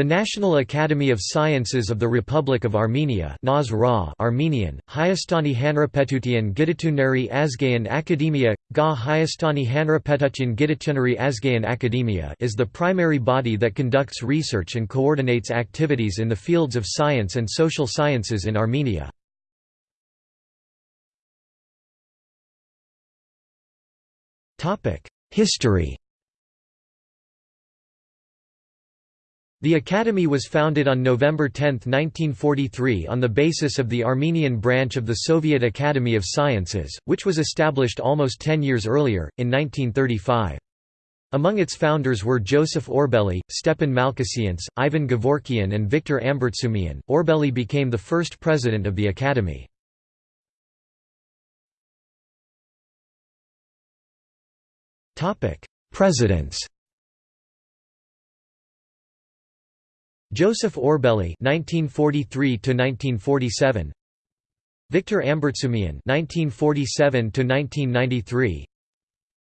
The National Academy of Sciences of the Republic of Armenia Armenian, Hayastani Hanrapetutian Gidituneri Azgayan Academia, Ga Hayastani Hanrapetutian Gidituneri Azgayan Academia is the primary body that conducts research and coordinates activities in the fields of science and social sciences in Armenia. History The Academy was founded on November 10, 1943 on the basis of the Armenian branch of the Soviet Academy of Sciences, which was established almost ten years earlier, in 1935. Among its founders were Joseph Orbeli, Stepan Malkhasyants, Ivan Gavorkian, and Victor Ambartsumian. Orbeli became the first president of the Academy. Presidents Joseph Orbeli (1943–1947), Victor Ambartsumian (1947–1993),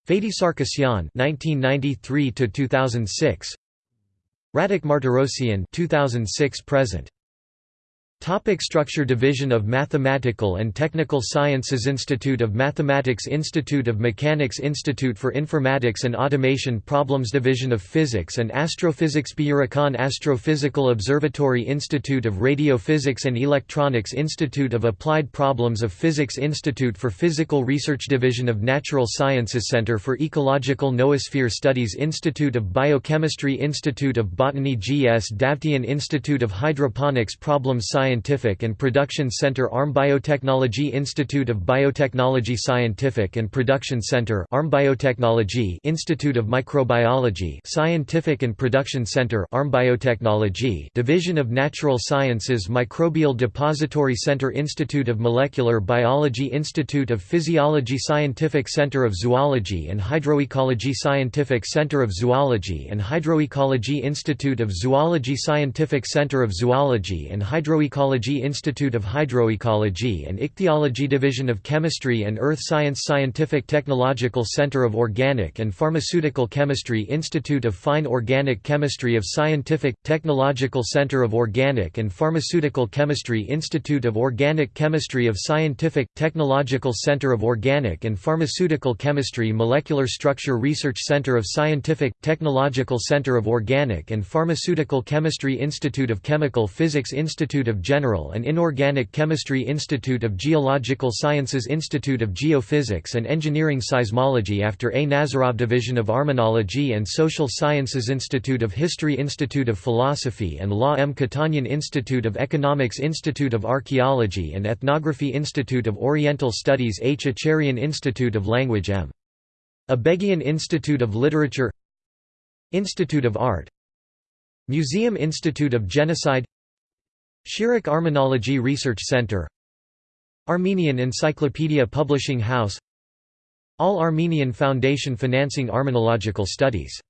Fadi Sargsyan (1993–2006), Radik Martirosyan (2006 present). Topic structure Division of Mathematical and Technical Sciences Institute of Mathematics Institute of Mechanics Institute for Informatics and Automation Problems Division of Physics and Astrophysics Byurakan Astrophysical Observatory Institute of Radiophysics and Electronics Institute of Applied Problems of Physics Institute for Physical Research Division of Natural Sciences Center for Ecological Noosphere Studies Institute of Biochemistry Institute of Botany GS Davtyan Institute of Hydroponics Problem Science Scientific and Production Center ARM Biotechnology Institute of Biotechnology Scientific and Production Center ARM Biotechnology Institute of Microbiology Scientific and Production Center ARM Biotechnology Division of Natural Sciences Microbial Depository Center Institute of Molecular Biology Institute of Physiology Scientific Center of Zoology and Hydroecology Scientific Center of Zoology and Hydroecology Institute of Zoology Scientific Center of Zoology and Hydroecology Institute of Hydroecology and Ichthyology Division of Chemistry and Earth Science Scientific Technological Center of Organic and Pharmaceutical Chemistry Institute of Fine Organic Chemistry of Scientific, Technological Center of Organic and Pharmaceutical Chemistry Institute of Organic Chemistry of Scientific, Technological Center of Organic and Pharmaceutical Chemistry Molecular Structure Research Center of Scientific, Technological Center of Organic and Pharmaceutical Chemistry Institute of Chemical Physics Institute of General and Inorganic Chemistry Institute of Geological Sciences Institute of Geophysics and Engineering Seismology after A. Nazarov Division of Armenology and Social Sciences Institute of History Institute of Philosophy and Law M. Kotanyan Institute of Economics Institute of Archaeology and Ethnography Institute of Oriental Studies H. Acharian Institute of Language M. Abeghian Institute of Literature Institute of Art Museum Institute of Genocide Shirak Armenology Research Center. Armenian Encyclopedia Publishing House. All Armenian Foundation financing Armenological studies